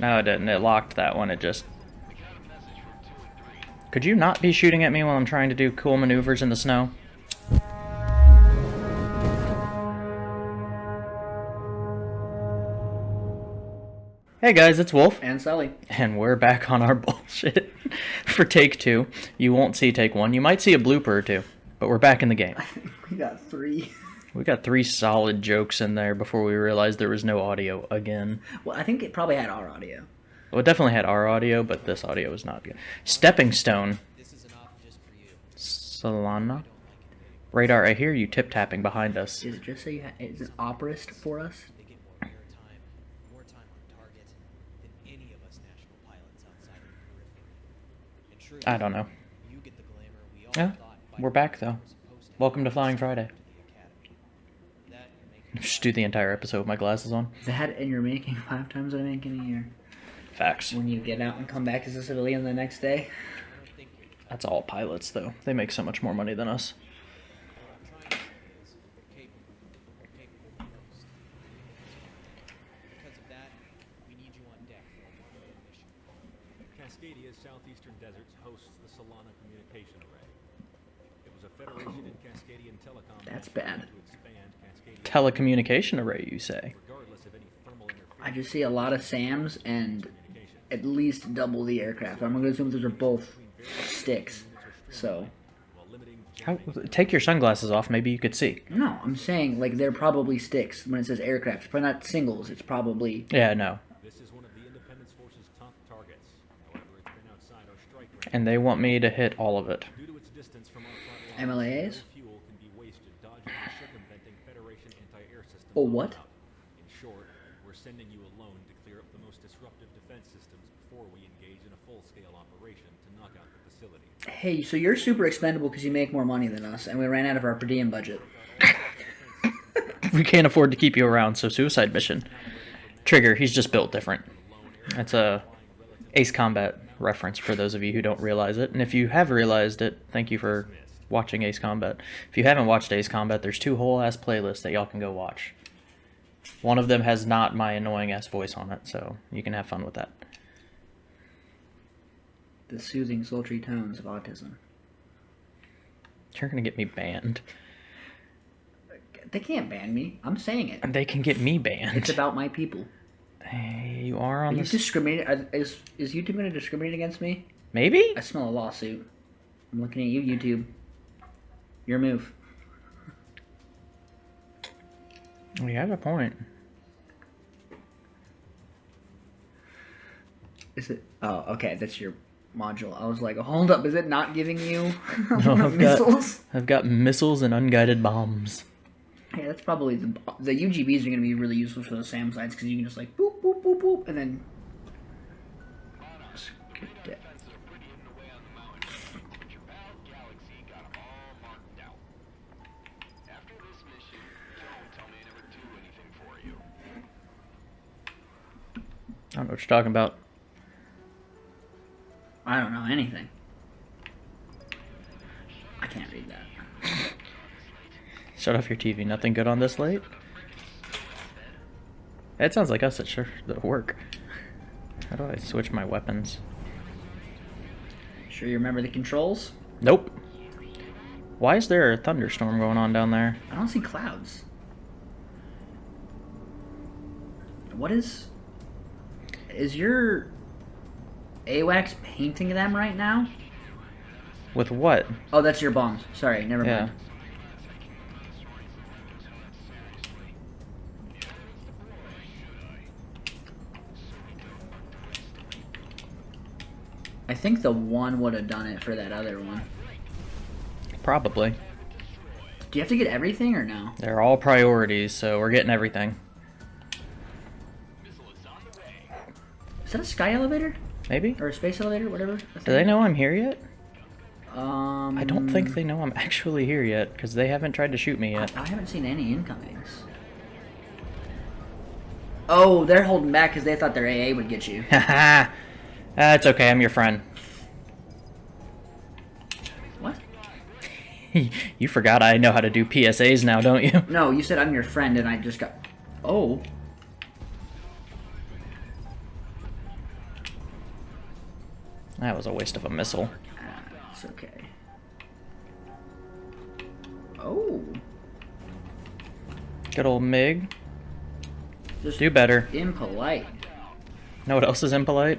No, it didn't. It locked that one. It just... Could you not be shooting at me while I'm trying to do cool maneuvers in the snow? Hey guys, it's Wolf, And Sully. and we're back on our bullshit for take two. You won't see take one. You might see a blooper or two, but we're back in the game. We got three. We got three solid jokes in there before we realized there was no audio again. Well, I think it probably had our audio. Well, it definitely had our audio, but this audio was not good. Stepping Stone. Solana. Radar, I hear you tip tapping behind us. Is it just so you ha- is it operist for us? They get more airtime, more time on target than any of us national pilots outside of the periphery. And sure, I don't know. you get the glamour we all Yeah, thought we're back though. were supposed to have Welcome to Flying Friday. to the academy. That and making Just do the entire episode with my glasses on. That and you're making five times what I make in a year. Facts. When you get out and come back as a civilian the next day. That's all pilots, though. They make so much more money than us. Because of that, we need you on deck for a one-day mission. Cascadia's southeastern deserts hosts the Solana Communication Array. It was a Federation and Cascadian Telecom That's bad. to Telecommunication array, you say? regardless of any thermal interference I just see a lot of SAMs and at least double the aircraft. I'm gonna assume those are both sticks. So How, take your sunglasses off, maybe you could see. no, I'm saying like they're probably sticks when it says aircraft. It's probably not singles. It's probably Yeah, no. This is one of the Independence Force's top targets. However, it's been outside our strike range. And they want me to hit all of it. Due to its distance from our front MLAs? no fuel can be wasted dodging and circumventing Federation anti-air systems. Oh, what? In short, we're sending you alone to clear up the most disruptive defense systems before we engage in a full-scale operation to knock out the facility. hey, so you're super expendable because you make more money than us, and we ran out of our per diem budget. We can't afford to keep you around, so suicide mission. Trigger, he's just built different. That's a Ace Combat reference for those of you who don't realize it. And if you have realized it, thank you for watching Ace Combat. If you haven't watched Ace Combat, there's two whole ass playlists that y'all can go watch. One of them has not my annoying ass voice on it, so you can have fun with that. The soothing, sultry tones of autism. You're gonna get me banned. They can't ban me. I'm saying it. They can get me banned. It's about my people. Hey, you are Are on you this. discriminating? are- Is is YouTube to discriminate against me? Maybe? I smell a lawsuit. I'm looking at you, YouTube. Your move. You have a point. Is it? Oh, okay. That's your module. I was like, hold up. Is it not giving you No, I've got- missiles? I've got missiles and unguided bombs. Yeah, that's probably the the UGBs are going to be really useful for those SAM sites because you can just like boop boop boop boop and then. Don't know what you're talking about. I don't know anything. I can't read that. Shut off your TV. Nothing good on this late? It sounds like us at sure at work. How do I switch my weapons? Sure, you remember the controls? Nope. Why is there a thunderstorm going on down there? I don't see clouds. What is. Is your. AWACS painting them right now? With what? Oh, that's your bombs. Sorry, never Yeah. mind. I think the one would have done it for that other one. Probably. Do you have to get everything or no? They're all priorities, so we're getting everything. Is that a sky elevator Maybe? or a space elevator, whatever? Do they know I'm here yet? Um, I don't think they know I'm actually here yet, because they haven't tried to shoot me yet. I haven't seen any incomings. Oh, they're holding back because they thought their AA would get you. Haha. That's okay, I'm your friend. What? you forgot I know how to do PSAs now, don't you? No, you said I'm your friend, and I just got. Oh. That was a waste of a missile. Ah, it's okay. Oh, Good old Mig. just Do better. impolite. Know what else is impolite?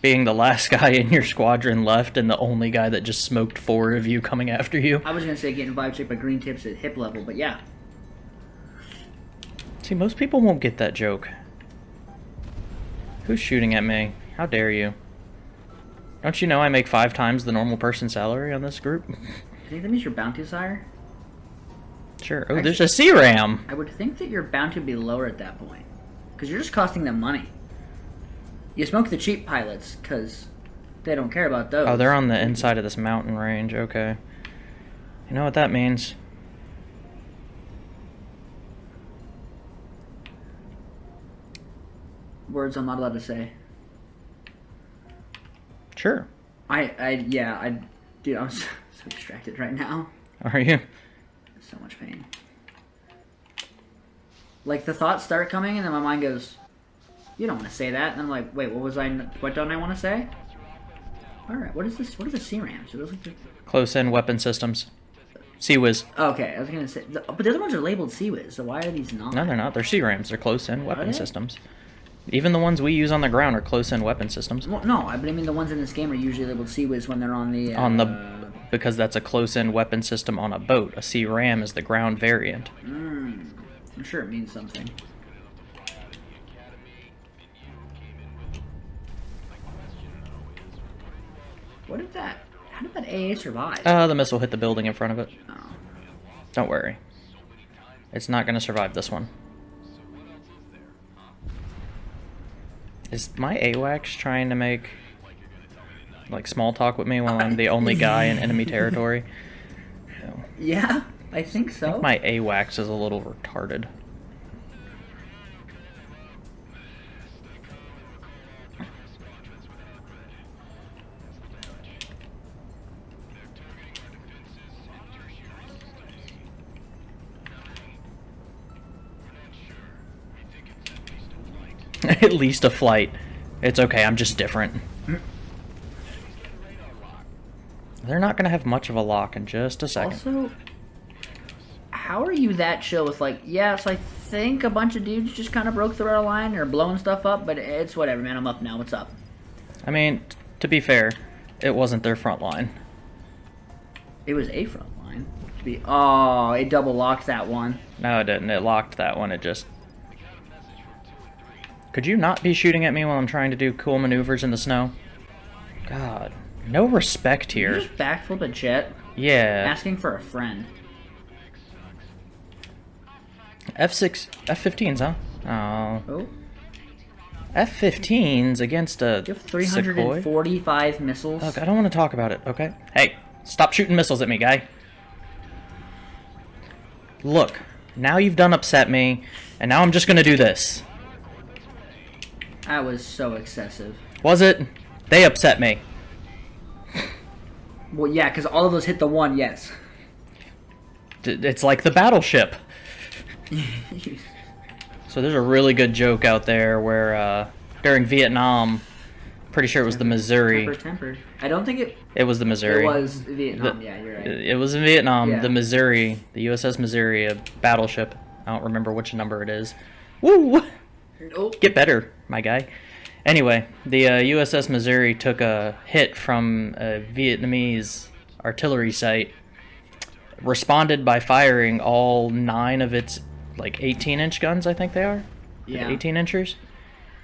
Being the last guy in your squadron left and the only guy that just smoked four of you coming after you. I was gonna say getting vibe checked by green tips at hip level, but yeah. See, most people won't get that joke. Who's shooting at me? How dare you? Don't you know I make five times the normal person's salary on this group? I think that means your bounty is higher. Sure. Oh, there's a C-RAM! I would think that your bounty would be lower at that point. Because you're just costing them money. You smoke the cheap pilots, because they don't care about those. Oh, they're on the inside of this mountain range. Okay. You know what that means? Words I'm not allowed to say. Sure. I, I, yeah, I, dude, I'm so, so distracted right now. Are you? So much pain. Like, the thoughts start coming, and then my mind goes, you don't want to say that. And I'm like, wait, what was I, what don't I want to say? Alright, what is this, what are the C-RAMs? Are those like the... Close-in weapon systems. CIWS. Okay, I was gonna say, the, but the other ones are labeled CIWS, so why are these not? No, they're not. They're C-RAMs. They're close-in weapon they? systems. Even the ones we use on the ground are close-in weapon systems. Well, no, I but I mean the ones in this game are usually labeled CIWS when they're on the, uh, On the because that's a close-in weapon system on a boat. A Sea Ram is the ground variant. Mm, I'm sure it means something. What did that, how did that AA survive? Uh, the missile hit the building in front of it. oh. Don't worry. It's not going to survive this one. Is my AWACS trying to make like small talk with me while I'm the only guy in enemy territory? No. Yeah, I think I so. think my AWACS is a little retarded. At least a flight. It's okay, I'm just different. They're not gonna have much of a lock in just a second. Also, how are you that chill with like, yes, I think a bunch of dudes just kind of broke through our line or blowing stuff up, but it's whatever, man. I'm up now. What's up? I mean, t- to be fair, it wasn't their front line. It was a front line. To be, oh, it double locked that one. No, it didn't. It locked that one. It just. Could you not be shooting at me while I'm trying to do cool maneuvers in the snow? God, no respect here. You just backflip a jet, Yeah, asking for a friend. F6, F15s, huh? Oh, Oh, F15s against a you have Sequoia? 345 missiles. Look, I don't want to talk about it, okay? Hey, stop shooting missiles at me, guy. Look, now you've done upset me, and now I'm just gonna do this. That was so excessive. Was it? They upset me. Well, yeah, because all of those hit the one. Yes. D- It's like the battleship. So there's a really good joke out there where uh, during Vietnam, pretty sure it was the Missouri. Tempered, tempered. I don't think it. It was the Missouri. It was Vietnam. The- yeah, you're right. It was in Vietnam. Yeah. The Missouri, the USS Missouri, a battleship. I don't remember which number it is. Woo! Oh, Get better, my guy. Anyway, the uh, USS Missouri took a hit from a Vietnamese artillery site. Responded by firing all nine of its like 18 inch guns. I think they are. yeah. 18 inchers.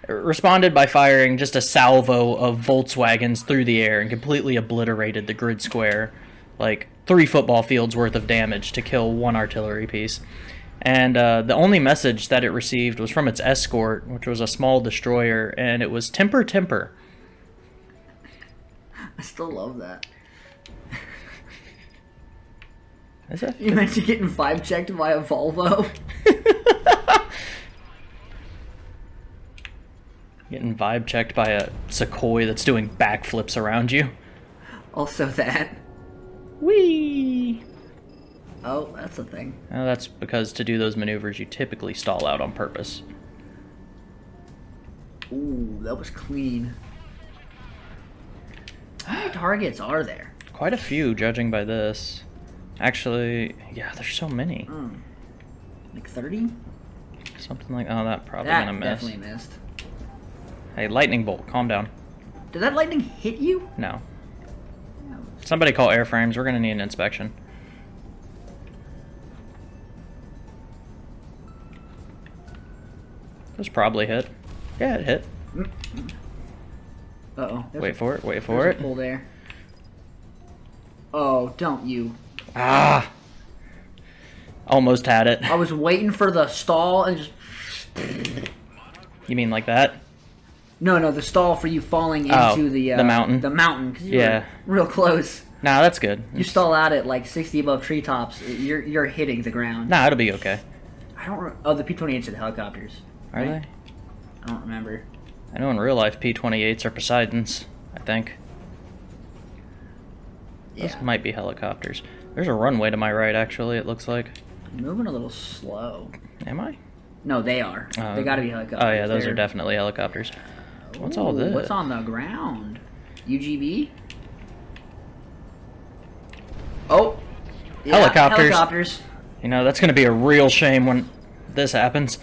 Responded by firing just a salvo of Volkswagens through the air and completely obliterated the grid square, like three football fields worth of damage to kill one artillery piece. And uh, the only message that it received was from its escort, which was a small destroyer, and it was temper, temper. I still love that. Is that? You mentioned getting vibe checked by a Volvo. Getting vibe checked by a Sequoia that's doing backflips around you. Also that. That's a thing. Well, that's because to do those maneuvers, you typically stall out on purpose. Ooh, that was clean. How many targets are there? Quite a few, judging by this. Actually, yeah, there's so many. Hmm. Like 30? Something like, oh, that probably that gonna miss. definitely missed. Hey, lightning bolt, calm down. Did that lightning hit you? No. No. Somebody call airframes. We're gonna need an inspection. This probably hit. Yeah, it hit. Uh-oh. Wait a- for it. Wait for it. pull there. Oh, don't you. Ah. Almost had it. I was waiting for the stall and just... You mean like that? No, no, the stall for you falling Oh, into the... Uh, the mountain. The mountain, because you Yeah. real close. Nah, that's good. You stall out at like 60 above treetops, you're you're hitting the ground. Nah, it'll be okay. I don't. Re- oh, the P-28s are the helicopters. Are right? they? I don't remember. I know in real life P-28s are Poseidons. I think. Those might be helicopters. There's a runway to my right, actually. It looks like. moving a little slow. Am I? No, they are. Uh, they got to be helicopters. Oh yeah, those They're- are definitely helicopters. What's all Ooh, What's on the ground? UGB. Oh. Yeah, Helicopters. Helicopters. You know, that's gonna be a real shame when this happens.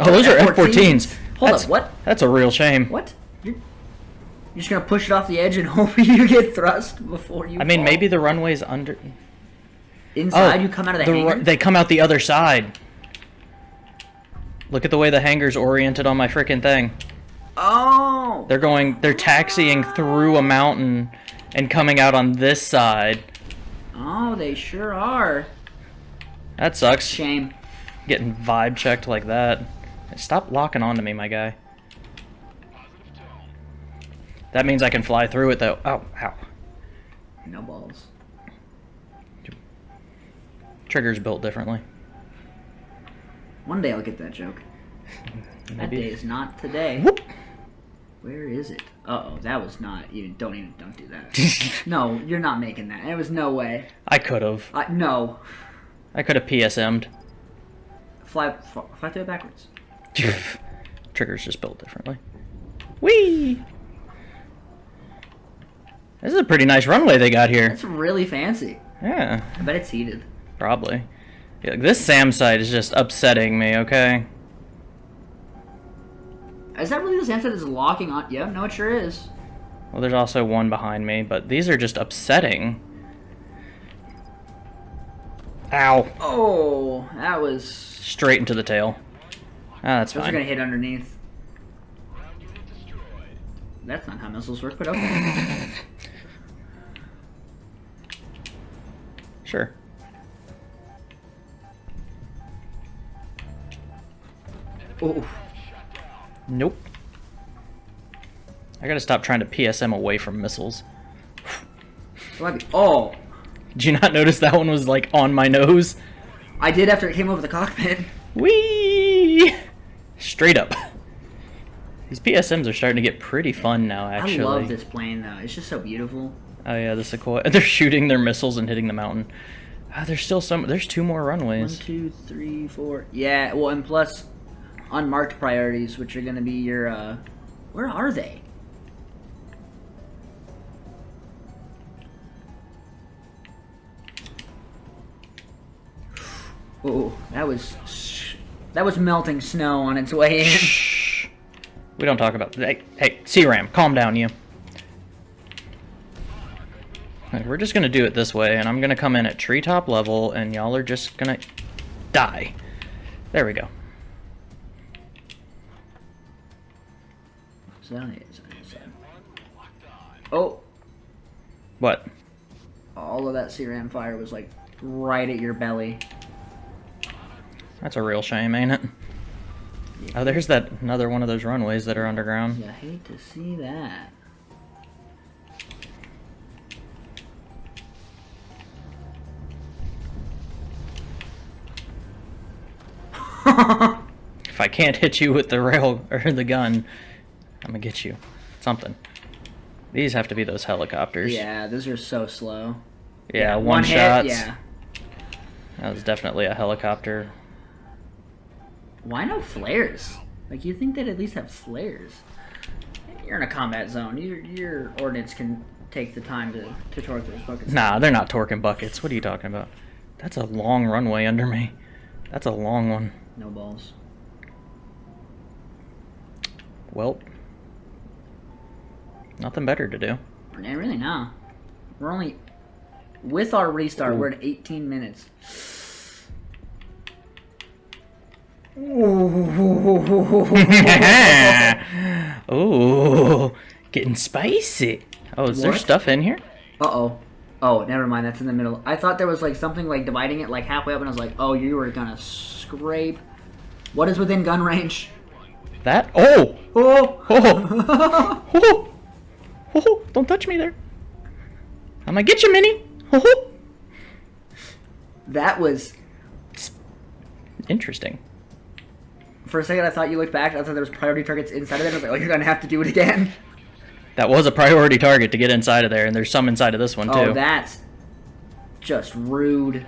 Oh, those are F-14s. Hold That's- up. What? That's a real shame. What? You're, you're just gonna push it off the edge and hope you get thrust before you. I mean, fall? maybe the runway's under. inside oh, you come out of the, ru- hangar. They come out the other side. Look at the way the hangar's oriented on my freaking thing. oh. They're going, they're taxiing through a mountain and coming out on this side. Oh, they sure are. That sucks. Shame. Getting vibe checked like that. Stop locking onto me, my guy. That means I can fly through it, though. Oh, ow. No balls. Trigger's built differently. One day I'll get that joke. That day is not today. Whoop. Where is it? Uh oh, that was not even. Don't even. Don't do that. no, you're not making that. There was no way. I could have. I no. I could have PSM'd. Fly, fly, fly through it backwards. Trigger's just built differently. Whee! This is a pretty nice runway they got here. It's really fancy. Yeah, I bet it's heated. probably. Yeah, this SAM site is just upsetting me, okay? Is that really the same that is locking on? Yeah, no, it sure is. Well, there's also one behind me, but these are just upsetting. Ow. Oh, that was. Straight into the tail. Ah, that's Those are gonna hit underneath. That's not how missiles work, but okay. Sure. oh, Nope. I gotta stop trying to PSM away from missiles. Oh, Did you not notice that one was like on my nose? I did after it came over the cockpit. Whee! Straight up. These PSMs are starting to get pretty fun now, actually. I love this plane though. It's just so beautiful. Oh yeah, the Sequoia. They're shooting their missiles and hitting the mountain. Ah, there's still some. There's two more One, runways. two, three, four. Yeah, well, and plus unmarked priorities, which are gonna be your. uh Where are they? Oh, that was that was melting snow on its way in. Shh. We don't talk about. Hey, hey, C-Ram, calm down, you. We're just gonna do it this way, and I'm gonna come in at treetop level, and y'all are just gonna die. There we go. That Oh, What? all of that CRAM fire was like right at your belly. That's a real shame, ain't it? Oh, there's that another one of those runways that are underground. I hate to see that. If I can't hit you with the rail or the gun, I'm gonna get you. Something. These have to be those helicopters. yeah, those are so slow. Yeah, one, hit, shots. Yeah. That was definitely a helicopter. Why no flares? Like you think they'd at least have flares? You're in a combat zone. Your your ordnance can take the time to to torque those buckets. Nah, they're not torquing buckets. What are you talking about? That's a long runway under me. That's a long one. No balls. Well, nothing better to do. Yeah, really no. We're only with our restart. We're at 18 minutes. Ooh, getting spicy. Oh, is there stuff in here? Uh oh. Oh, never mind. That's in the middle. I thought there was like something like dividing it like halfway up, and I was like, oh, you were gonna scrape. What is within gun range? That? Oh! Oh! Oh! oh! Oh! Don't touch me there. I'm gonna get you, Minnie. Oh! that was. Interesting. For a second, I thought you looked back. I thought there was priority targets inside of it. I was like, oh, you're gonna have to do it again. That was a priority target to get inside of there, and there's some inside of this one oh, too. Oh, that's just rude.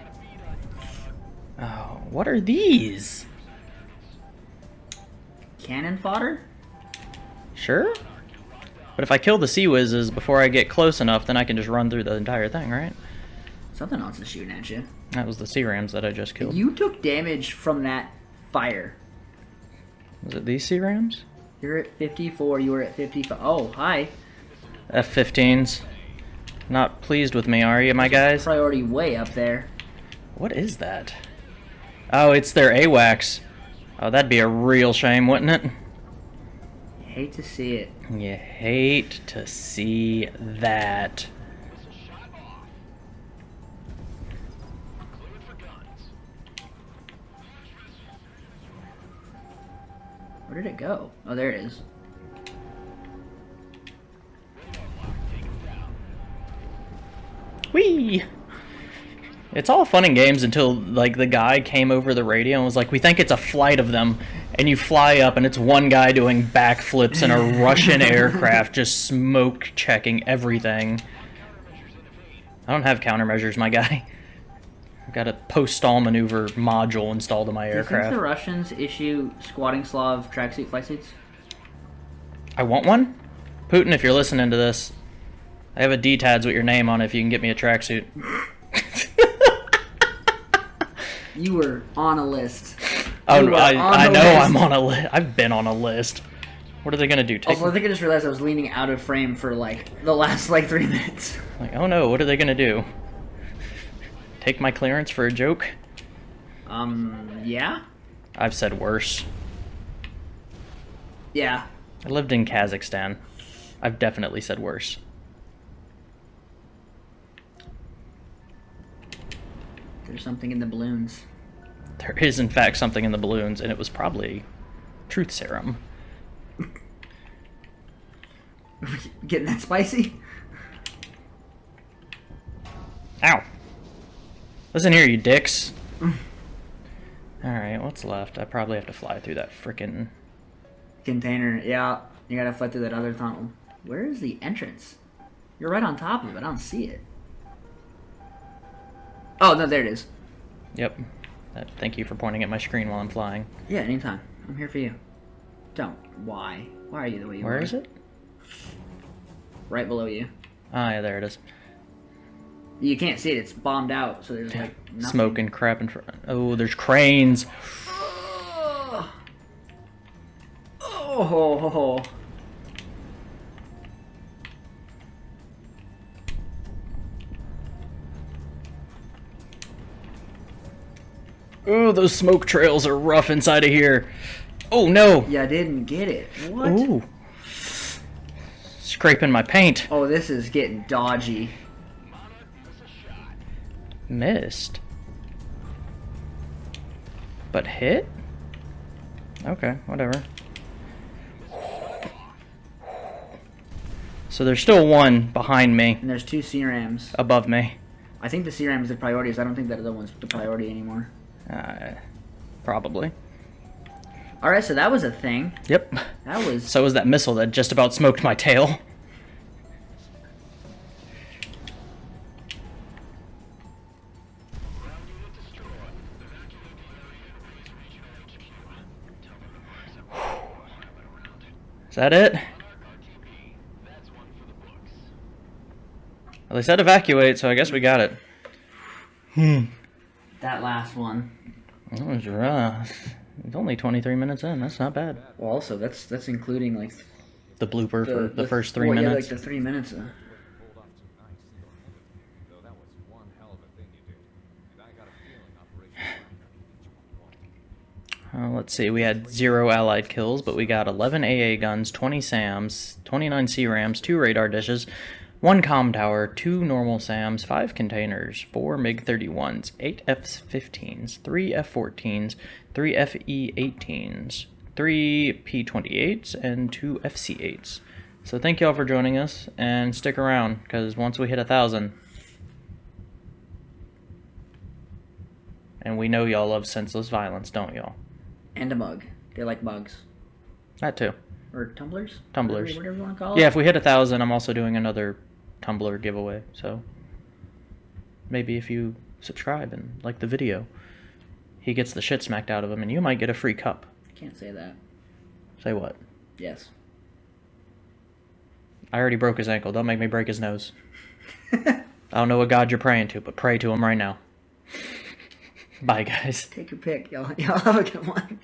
Oh, what are these? Cannon fodder? Sure. But if I kill the sea whizzes before I get close enough, then I can just run through the entire thing, right? Something else is shooting at you. That was the sea rams that I just killed. You took damage from that fire. Was it these sea rams? You're at 54. You were at 55. Oh, hi. F-15s. Not pleased with me, are you, my guys? Priority way up there. What is that? Oh, it's their AWACS. Oh, that'd be a real shame, wouldn't it? Hate to see it. You hate to see that. Where did it go? Oh, there it is. Whee! It's all fun and games until like the guy came over the radio and was like, "We think it's a flight of them," and you fly up and it's one guy doing backflips in a Russian aircraft, just smoke checking everything. I don't have countermeasures, my guy. I've got a post-stall maneuver module installed in my Do you think aircraft. the Russians issue squatting Slav tracksuit flight suits? I want one. Putin, if you're listening to this, I have a D-TADS with your name on it if you can get me a tracksuit. You were on a list. Oh, I, I know list. I'm on a list. I've been on a list. What are they gonna do? Take Also, I think I just realized I was leaning out of frame for like the last like three minutes. like, oh no, what are they gonna do? Take my clearance for a joke? Um, yeah? I've said worse. Yeah. I lived in Kazakhstan. I've definitely said worse. There's something in the balloons. There is, in fact, something in the balloons, and it was probably truth serum. Getting that spicy? Ow! Listen here, you dicks. Alright, what's left? I probably have to fly through that frickin' Container, yeah. You gotta fly through that other tunnel. Where is the entrance? You're right on top of it. I don't see it. Oh, no, there it is. Yep. Uh, thank you for pointing at my screen while I'm flying. Yeah, anytime. I'm here for you. Don't. Why? Why are you the way you Where are? is it? Right below you. Ah, yeah, there it is. You can't see it. It's bombed out, so there's like nothing. Smoke and crap in front. Oh, there's cranes. Oh. Oh. ho, ho, ho. Ooh, those smoke trails are rough inside of here. Oh no! Yeah, I didn't get it. What? Ooh. Scraping my paint. Oh, this is getting dodgy. Missed. But hit? Okay, whatever. So there's still one behind me, And there's two CRAMs. above me. I think the CRAM is the priority, I don't think that other one's the priority anymore. Uh, probably. Alright, so that was a thing. Yep. That was. So was that missile that just about smoked my tail. That it? Well, they said evacuate, so I guess we got it. Hmm. That last one. That was rough. It's only 23 minutes in. That's not bad. Well, also that's that's including like The blooper for the, first three well, yeah, minutes. like the three minutes. Of, pulled off too nice. Though that was one hell of a thing you did. And I got a feeling Operation Uh, let's see. We had zero allied kills, but we got 11 AA guns, 20 SAMs, 29 CRAMs, two radar dishes, one com tower, two normal SAMs, five containers, four MiG 31s, eight F 15s, three F 14s, three FE 18s, three P 28s, and two FC 8s. So thank y'all for joining us, and stick around, because once we hit a thousand, and we know y'all love senseless violence, don't y'all? And a mug. They like mugs That too. or tumblers. Tumblers. Whatever, you want to call it. Yeah, if we hit a thousand, I'm also doing another tumbler giveaway. So maybe if you subscribe and like the video, he gets the shit smacked out of him, and you might get a free cup. Can't say that. Say what? Yes. I already broke his ankle. Don't make me break his nose. I don't know what God you're praying to, but pray to him right now. Bye, guys. Take your pick. Y'all, y'all have a good one.